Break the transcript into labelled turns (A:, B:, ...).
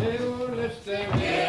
A: Nu
B: lyfter